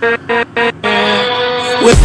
With